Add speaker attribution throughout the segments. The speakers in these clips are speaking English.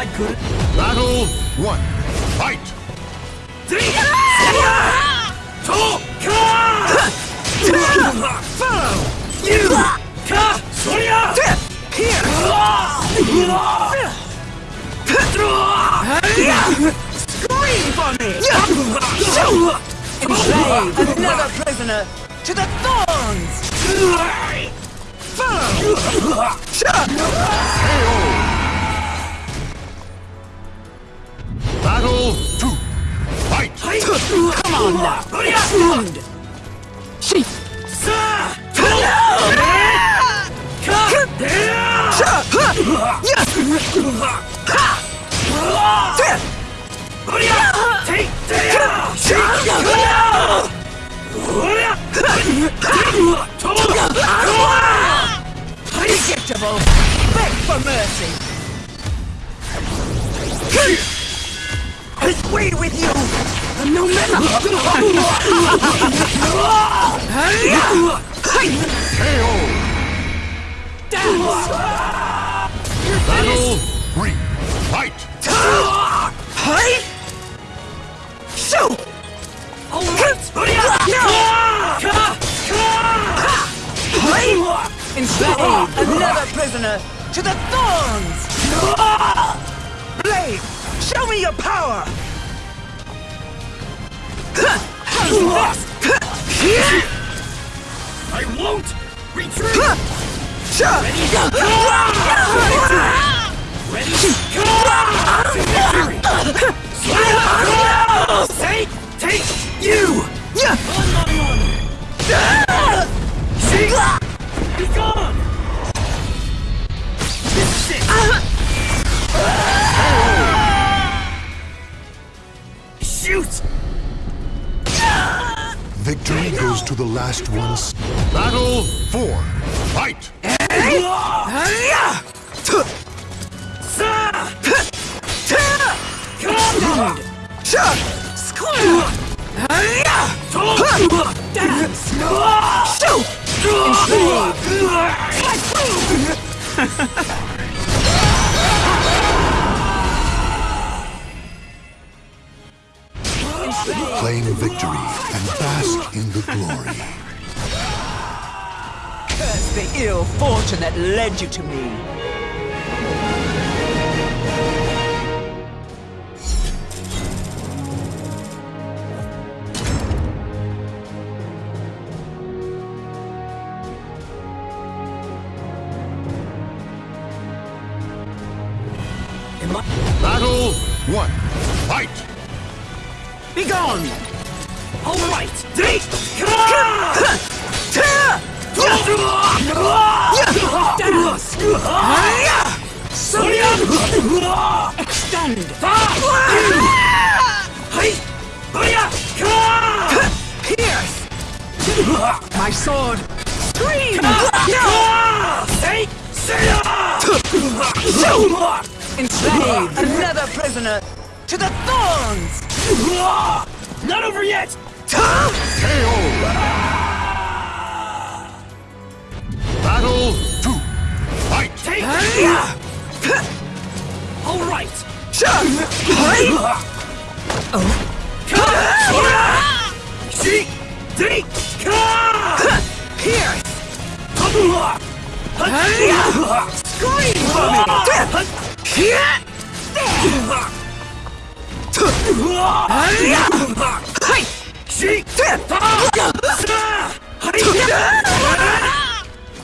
Speaker 1: I could.
Speaker 2: Battle one. Fight!
Speaker 1: You! Ka! Sonya! Here! Scream for me! Enslave another prisoner to the thorns!
Speaker 2: Battle two. Fight!
Speaker 1: Come on now! Stand!
Speaker 3: She.
Speaker 1: Predictable! Beg for mercy! Away with you! No man. Hey! Hey! Hey! Down!
Speaker 2: Battle three. Fight!
Speaker 1: Hey! Shoot! Enslave another prisoner to the thorns! Blade, show me your power! How's this? I won't retreat! Ready? Take, take you! Be gone! Shoot!
Speaker 2: Victory goes to the last ones. Battle four. Fight! Victory and bask in the glory.
Speaker 1: Curse the ill fortune that led you to me. All right! Extend! Pierce! My sword! Scream! Enslave another prisoner to the thorns! Not over yet!
Speaker 2: Battle two. Fight!
Speaker 1: Pierce! Scream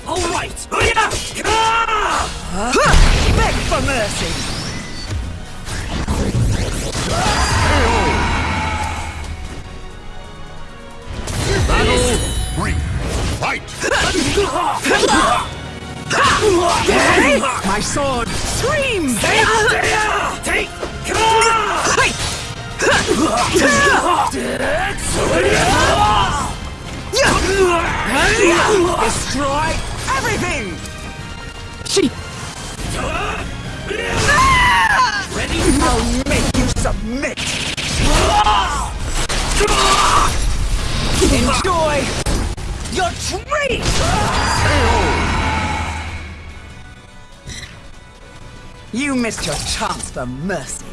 Speaker 1: All right! Beg for mercy!
Speaker 2: Battle three. Fight!
Speaker 1: My sword! Scream! Take! Destroy everything!
Speaker 3: She.
Speaker 1: Ready? I'll make you submit! Enjoy your treat!
Speaker 3: You missed your chance for mercy.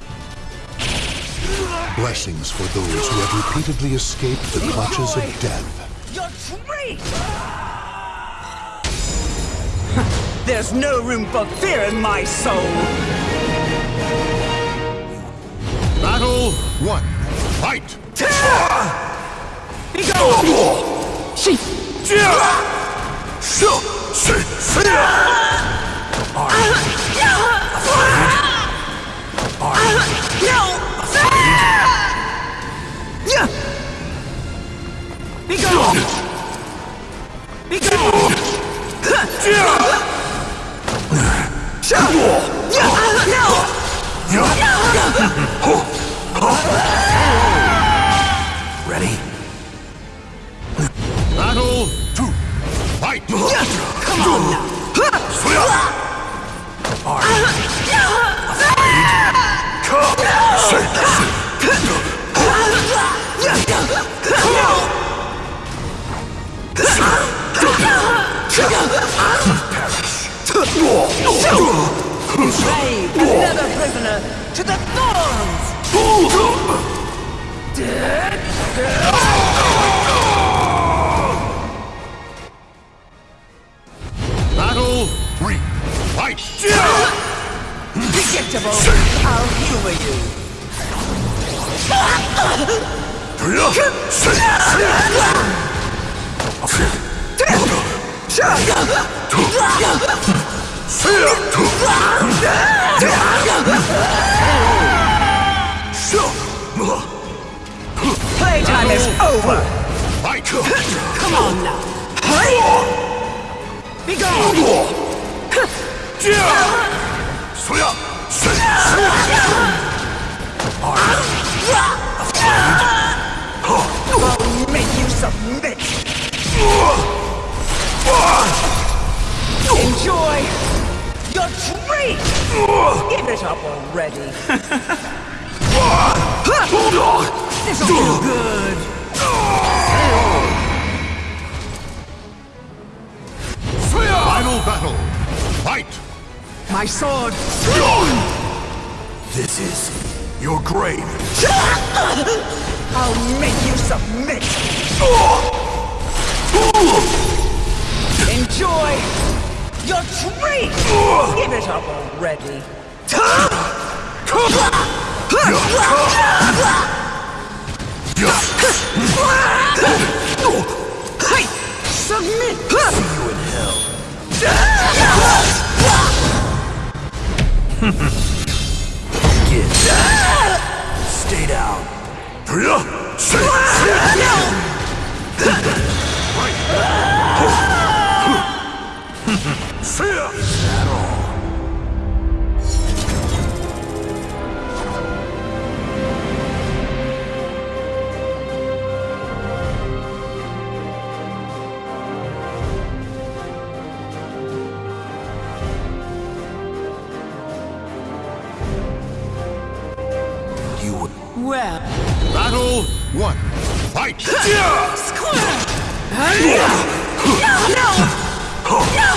Speaker 2: Blessings for those who have repeatedly escaped the clutches of death.
Speaker 3: Your treat! There's no room for fear in my soul!
Speaker 2: Battle one. Fight!
Speaker 3: Be gone!
Speaker 1: She.
Speaker 3: No! Your treat! Give it up already! This'll feel good!
Speaker 2: Final battle! Fight!
Speaker 3: My sword!
Speaker 4: This is your grave.
Speaker 3: I'll make you submit! Enjoy your treat! Give it up already! Hey! Submit!
Speaker 4: You in hell. Get. Stay down. You would.
Speaker 3: Well,
Speaker 2: Battle one. Fight!
Speaker 3: slave,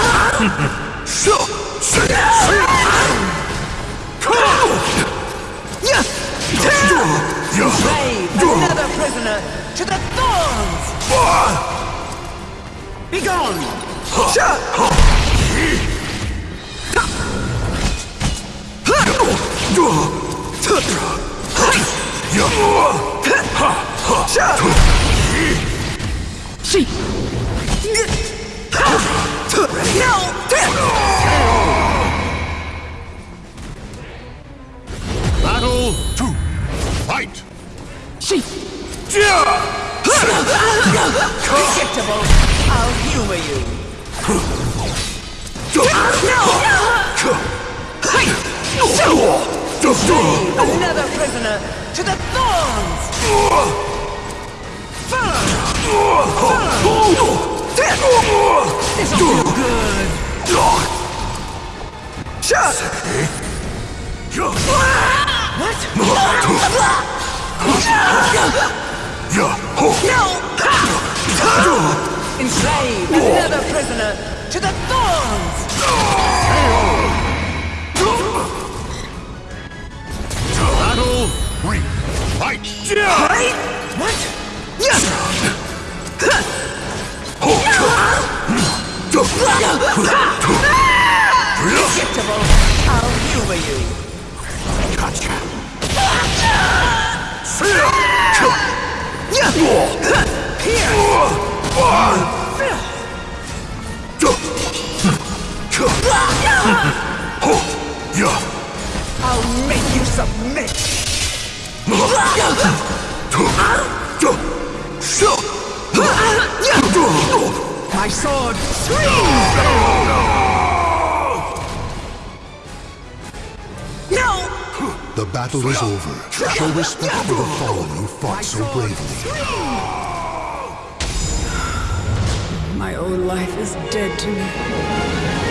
Speaker 3: Shit!
Speaker 1: She.
Speaker 2: Battle two. Fight!
Speaker 1: She.
Speaker 3: Predictable! I'll humor you! Slave, another prisoner to the thorns! This'll feel good! Shut! What? No! Enslave another prisoner to the thorns!
Speaker 2: Battle three. Fight!
Speaker 3: What? Predictable. I'll humor you. I'll make you submit. My sword screams! No!
Speaker 2: The battle is over. Show respect for the fallen who fought so bravely.
Speaker 1: My own life is dead to me.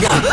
Speaker 2: Yeah.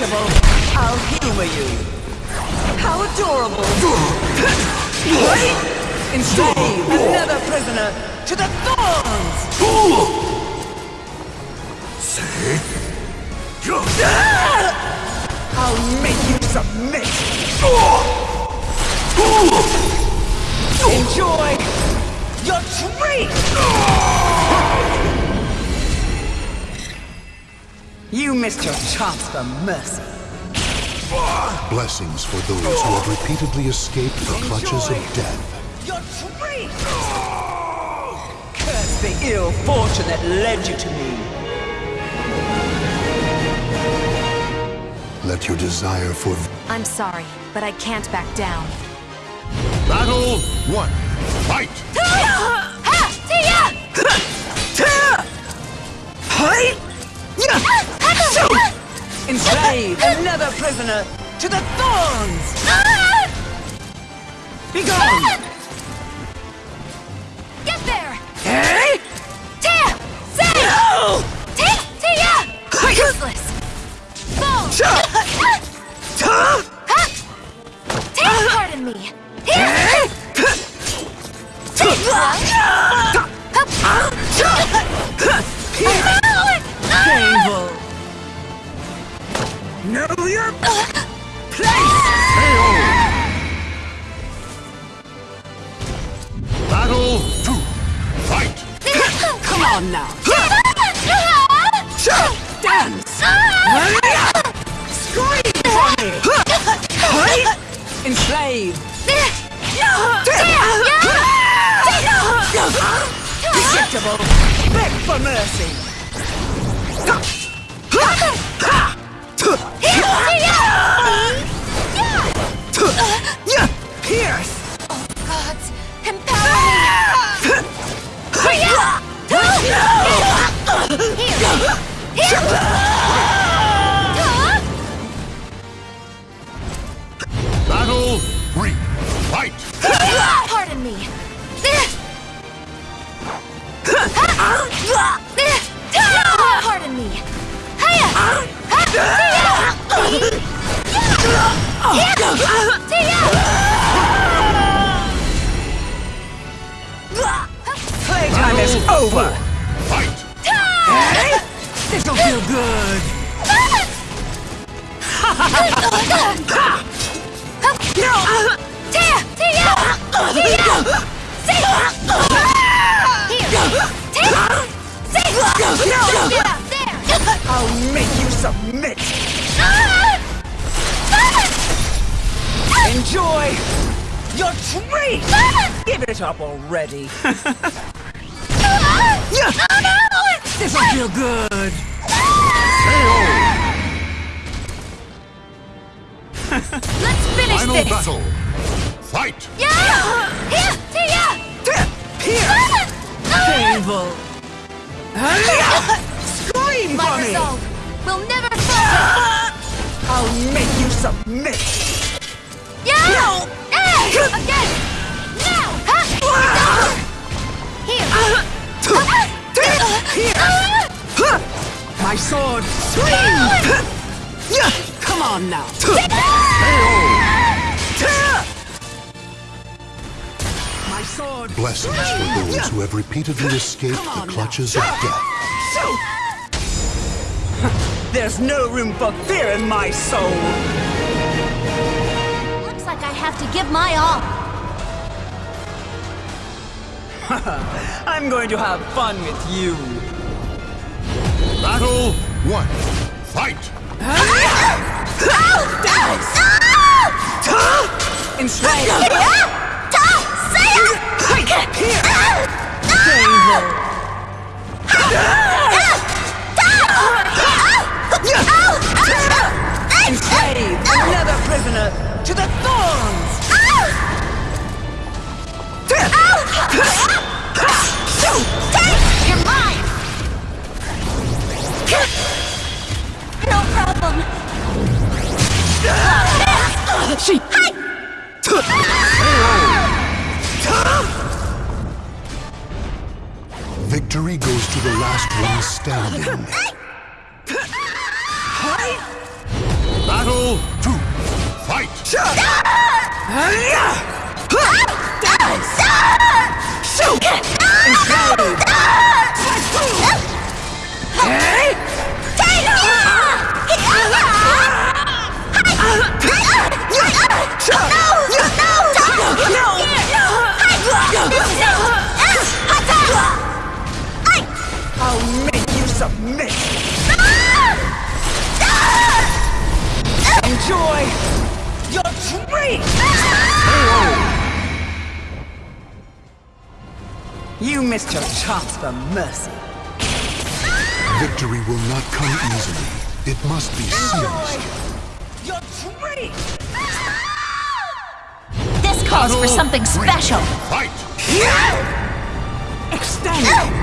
Speaker 3: Predictable! I'll humor you! How adorable! Wait! Enslave another prisoner to the thorns! See? I'll make you submit! Enjoy your treat! You missed your chance for mercy.
Speaker 2: Blessings for those who have repeatedly escaped the clutches of death.
Speaker 3: Your treat! Curse the ill fortune that led you to me.
Speaker 2: Let your desire for
Speaker 5: I'm sorry, but I can't back down.
Speaker 2: Battle one. Fight!
Speaker 3: Enslave another prisoner to the thorns! Ah! Be gone!
Speaker 5: Get there!
Speaker 3: Hey!
Speaker 5: Tia! Say!
Speaker 3: No!
Speaker 5: Tia! Tia! Useless! Boom! Ah! Tia, pardon me! Here! Eh?
Speaker 3: Painful! Know your place!
Speaker 2: Battle two. Fight!
Speaker 3: Come on now! Dance! Scream for me! Enslave! Predictable! Beg for mercy! Pierce!
Speaker 5: Gods, empower me!
Speaker 2: Battle three. Fight!
Speaker 5: Pardon me. Pardon me.
Speaker 3: Playtime is over!
Speaker 2: Fight!
Speaker 3: This'll feel good!
Speaker 6: Tia! Tia! Tia! See! Here! Tia! See! Yeah, there!
Speaker 3: I'll make you submit! Enjoy your treat! Give it up already! This'll feel good!
Speaker 6: Let's finish
Speaker 2: Final
Speaker 6: this!
Speaker 2: battle. Fight!
Speaker 6: Yeah! Here! Tia!
Speaker 3: Here! Painful! Scream
Speaker 6: My
Speaker 3: for me!
Speaker 6: resolve will never falter!
Speaker 3: I'll make you submit! My sword! Scream! Come on now! My sword!
Speaker 2: Blessings for those who have repeatedly escaped
Speaker 3: Come
Speaker 2: the
Speaker 3: on
Speaker 2: clutches
Speaker 3: now.
Speaker 2: of death.
Speaker 3: There's no room for fear in my soul!
Speaker 6: Looks like I have to give my all.
Speaker 3: I'm going to have fun with you!
Speaker 2: Battle one. Fight!
Speaker 3: Enslave! Here! Enslave another prisoner to the thorns!
Speaker 6: No problem.
Speaker 3: She...
Speaker 2: Victory goes to the last one standing. Battle two. Fight!
Speaker 3: I'll Enjoy your treat! You missed your chance for mercy.
Speaker 2: Victory will not come easily. It must be seized.
Speaker 3: Your treat!
Speaker 6: This calls for something special.
Speaker 2: Fight!
Speaker 3: Extend!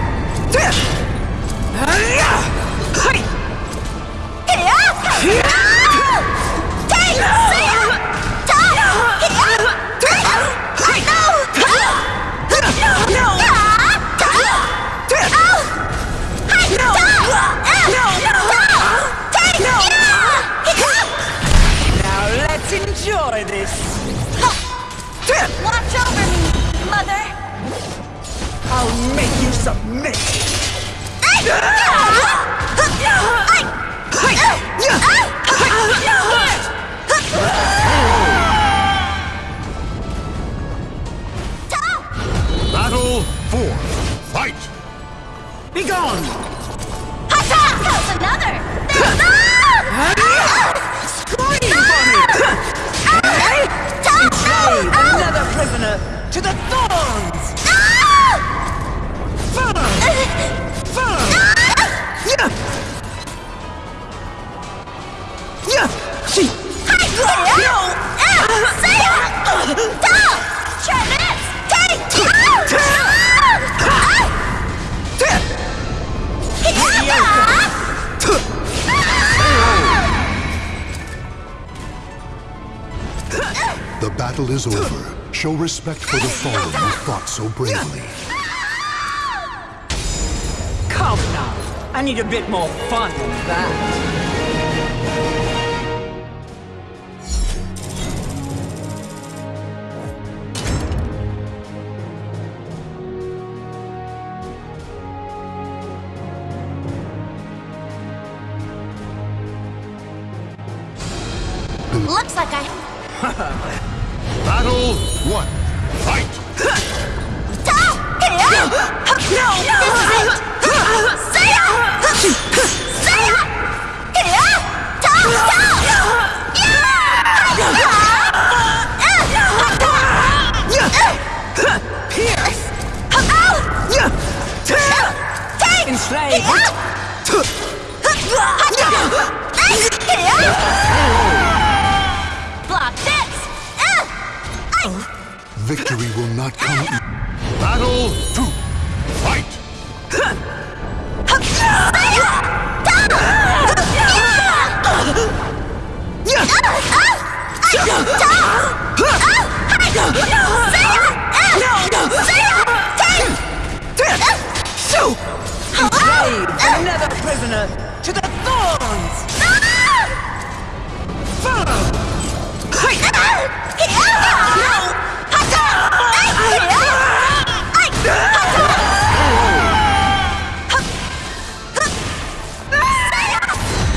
Speaker 3: Enjoy this!
Speaker 6: Watch over me, mother.
Speaker 3: I'll make you submit!
Speaker 2: Battle Show respect for the fallen who fought so bravely.
Speaker 3: Come now! I need a bit more fun than that.
Speaker 6: Looks like I.
Speaker 2: One. Fight!
Speaker 6: No! This is it! Saya! Saya! Here! Ta! Ta! Pierce! Ow!
Speaker 3: Enslaved.
Speaker 2: Victory will not come Battle two. Fight!
Speaker 3: Enslaved. Another prisoner to the thorns.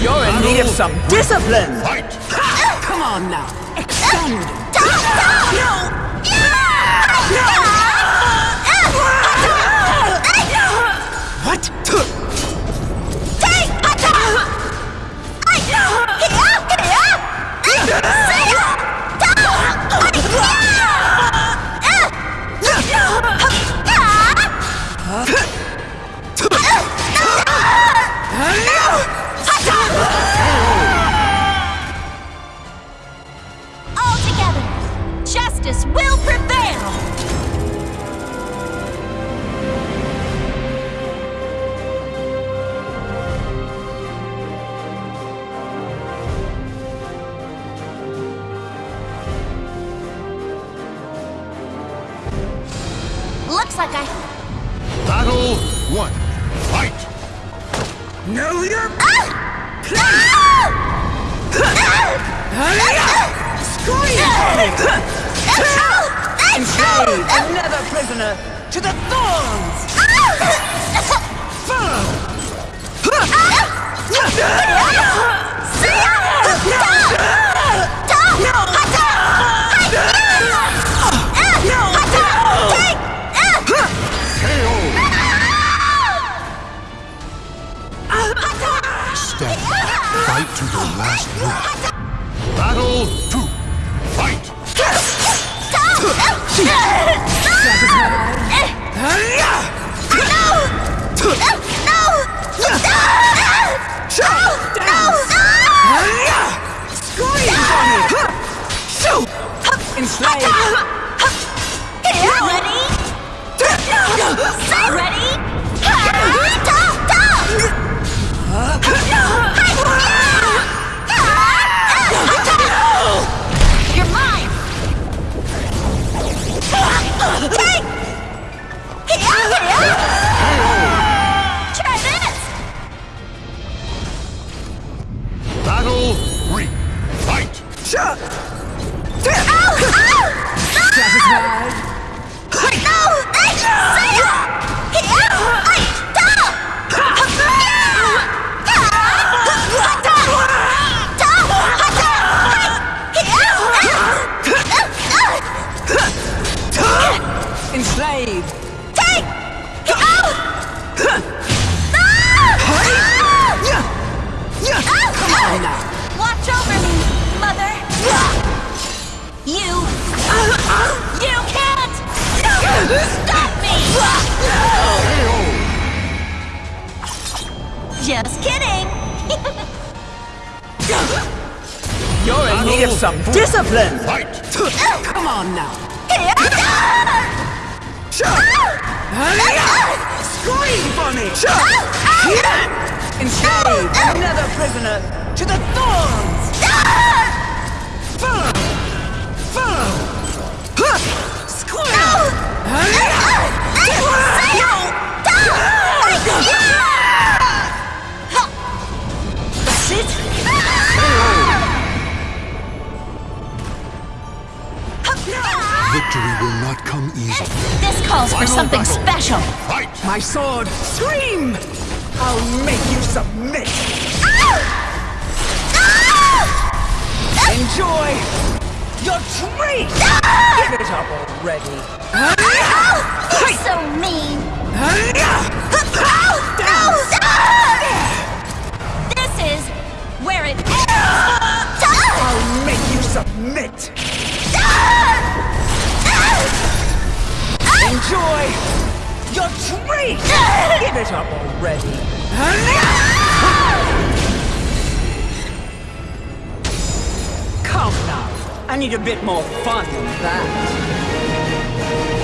Speaker 3: You're in need of some discipline.
Speaker 2: Fight!
Speaker 3: Come on now. Extend. What?
Speaker 6: All Looks like I...
Speaker 2: Battle one. Fight!
Speaker 3: Know your ah! ah! enslaved. Another prisoner to the thorns. Ah!
Speaker 2: Stand. Fight to your last breath. Battle two. Fight!
Speaker 3: Enslaved.
Speaker 6: Ready?
Speaker 3: My sword. Scream. I'll make you submit. Enjoy Your treat! Give it up already.
Speaker 6: You're so mean. This is where it ends.
Speaker 3: I'll make you submit! Enjoy your treat! Give it up already. Come now. I need a bit more fun than that.